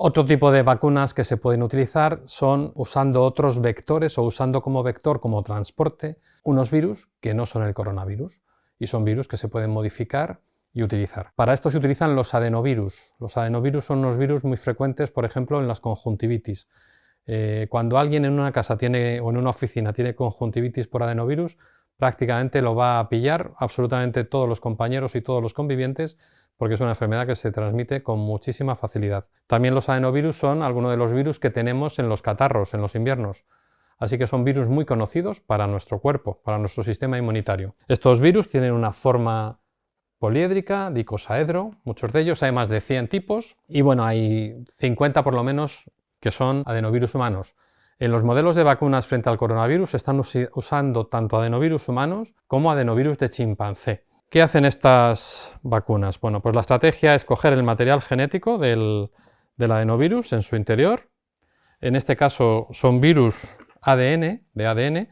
Otro tipo de vacunas que se pueden utilizar son usando otros vectores o usando como vector, como transporte, unos virus que no son el coronavirus y son virus que se pueden modificar y utilizar. Para esto se utilizan los adenovirus. Los adenovirus son unos virus muy frecuentes, por ejemplo, en las conjuntivitis. Eh, cuando alguien en una casa tiene, o en una oficina tiene conjuntivitis por adenovirus, prácticamente lo va a pillar absolutamente todos los compañeros y todos los convivientes porque es una enfermedad que se transmite con muchísima facilidad. También los adenovirus son algunos de los virus que tenemos en los catarros, en los inviernos. Así que son virus muy conocidos para nuestro cuerpo, para nuestro sistema inmunitario. Estos virus tienen una forma poliédrica, dicosaedro, muchos de ellos, hay más de 100 tipos, y bueno, hay 50 por lo menos que son adenovirus humanos. En los modelos de vacunas frente al coronavirus se están usando tanto adenovirus humanos como adenovirus de chimpancé. ¿Qué hacen estas vacunas? Bueno, pues la estrategia es coger el material genético del, adenovirus en su interior. En este caso son virus ADN, de ADN,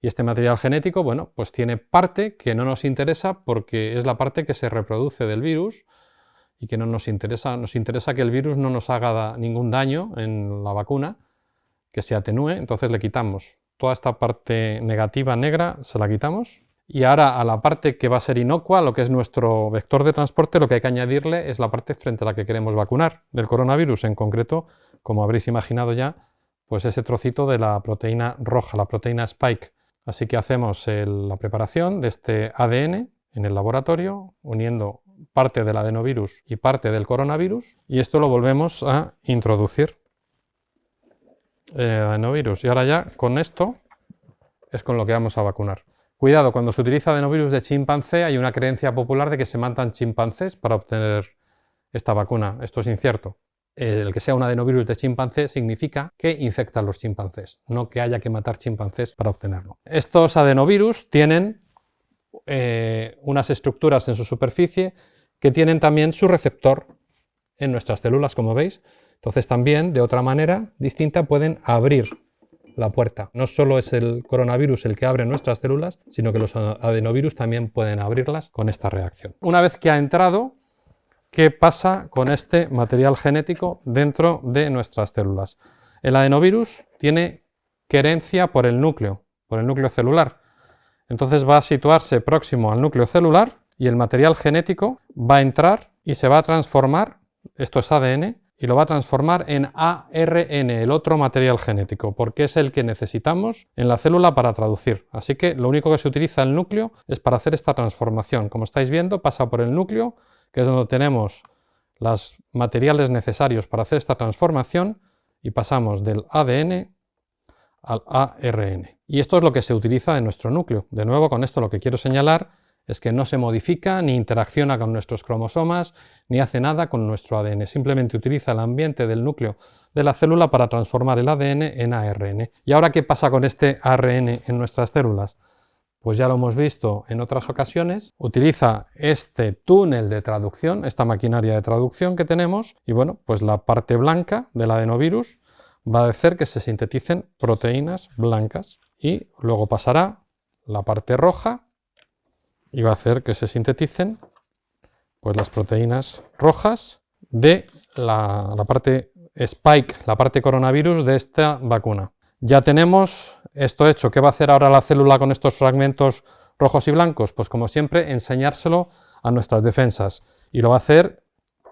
y este material genético, bueno, pues tiene parte que no nos interesa porque es la parte que se reproduce del virus y que no nos interesa. Nos interesa que el virus no nos haga ningún daño en la vacuna, que se atenúe, entonces le quitamos toda esta parte negativa negra, se la quitamos y ahora a la parte que va a ser inocua, lo que es nuestro vector de transporte, lo que hay que añadirle es la parte frente a la que queremos vacunar del coronavirus, en concreto, como habréis imaginado ya, pues ese trocito de la proteína roja, la proteína spike. Así que hacemos la preparación de este ADN en el laboratorio, uniendo parte del adenovirus y parte del coronavirus, y esto lo volvemos a introducir en el adenovirus. Y ahora ya con esto es con lo que vamos a vacunar. Cuidado, cuando se utiliza adenovirus de chimpancé hay una creencia popular de que se matan chimpancés para obtener esta vacuna. Esto es incierto. El que sea un adenovirus de chimpancé significa que infecta a los chimpancés, no que haya que matar chimpancés para obtenerlo. Estos adenovirus tienen eh, unas estructuras en su superficie que tienen también su receptor en nuestras células, como veis. Entonces también, de otra manera distinta, pueden abrir la puerta. No solo es el coronavirus el que abre nuestras células, sino que los adenovirus también pueden abrirlas con esta reacción. Una vez que ha entrado, ¿qué pasa con este material genético dentro de nuestras células? El adenovirus tiene querencia por el núcleo, por el núcleo celular. Entonces va a situarse próximo al núcleo celular y el material genético va a entrar y se va a transformar, esto es ADN, y lo va a transformar en ARN, el otro material genético, porque es el que necesitamos en la célula para traducir. Así que lo único que se utiliza el núcleo es para hacer esta transformación. Como estáis viendo, pasa por el núcleo, que es donde tenemos los materiales necesarios para hacer esta transformación, y pasamos del ADN al ARN. Y esto es lo que se utiliza en nuestro núcleo. De nuevo, con esto lo que quiero señalar es que no se modifica ni interacciona con nuestros cromosomas ni hace nada con nuestro ADN, simplemente utiliza el ambiente del núcleo de la célula para transformar el ADN en ARN. ¿Y ahora qué pasa con este ARN en nuestras células? Pues ya lo hemos visto en otras ocasiones, utiliza este túnel de traducción, esta maquinaria de traducción que tenemos, y bueno, pues la parte blanca del adenovirus va a hacer que se sinteticen proteínas blancas y luego pasará la parte roja y va a hacer que se sinteticen pues, las proteínas rojas de la, parte spike, la parte coronavirus de esta vacuna. Ya tenemos esto hecho. ¿Qué va a hacer ahora la célula con estos fragmentos rojos y blancos? Pues como siempre, enseñárselo a nuestras defensas. Y lo va a hacer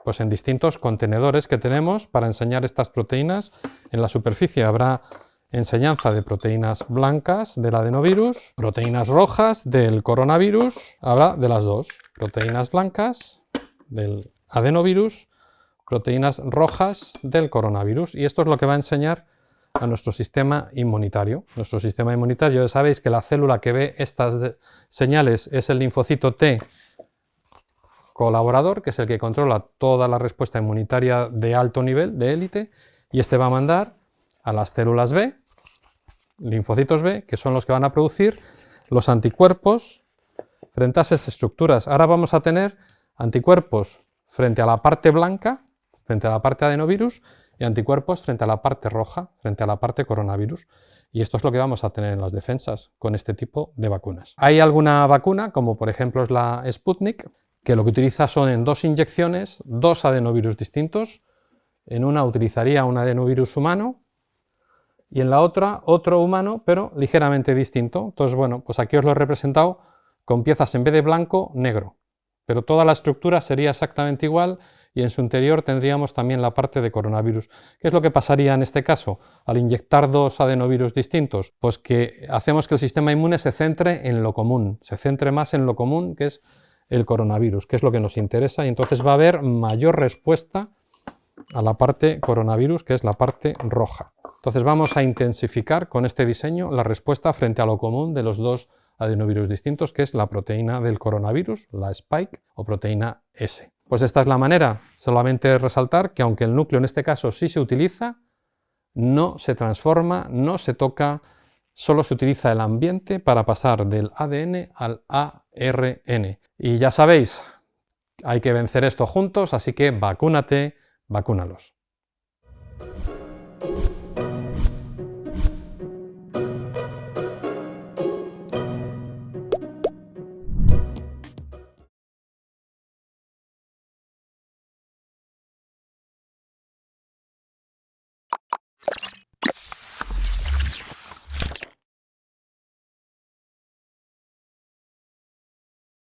pues, en distintos contenedores que tenemos para enseñar estas proteínas. En la superficie habrá enseñanza de proteínas blancas del adenovirus, proteínas rojas del coronavirus, habla de las dos, proteínas blancas del adenovirus, proteínas rojas del coronavirus, y esto es lo que va a enseñar a nuestro sistema inmunitario. Nuestro sistema inmunitario, ya sabéis que la célula que ve estas señales es el linfocito T colaborador, que es el que controla toda la respuesta inmunitaria de alto nivel, de élite, y este va a mandar a las células B, linfocitos B, que son los que van a producir los anticuerpos frente a esas estructuras. Ahora vamos a tener anticuerpos frente a la parte blanca, frente a la parte adenovirus, y anticuerpos frente a la parte roja, frente a la parte coronavirus. Y esto es lo que vamos a tener en las defensas con este tipo de vacunas. Hay alguna vacuna, como por ejemplo es la Sputnik, que lo que utiliza son en dos inyecciones, dos adenovirus distintos, En una utilizaría un adenovirus humano y en la otra otro humano, pero ligeramente distinto. Entonces, bueno, pues aquí os lo he representado con piezas en vez de blanco, negro. Pero toda la estructura sería exactamente igual y en su interior tendríamos también la parte de coronavirus. ¿Qué es lo que pasaría en este caso al inyectar dos adenovirus distintos? Pues que hacemos que el sistema inmune se centre en lo común, se centre más en lo común que es el coronavirus, que es lo que nos interesa y entonces va a haber mayor respuesta a la parte coronavirus, que es la parte roja. Entonces vamos a intensificar con este diseño la respuesta frente a lo común de los dos adenovirus distintos, que es la proteína del coronavirus, la spike o proteína S. Pues esta es la manera, solamente resaltar que aunque el núcleo en este caso sí se utiliza, no se transforma, no se toca, solo se utiliza el ambiente para pasar del ADN al ARN. Y ya sabéis, hay que vencer esto juntos, así que vacúnate, vacúnalos.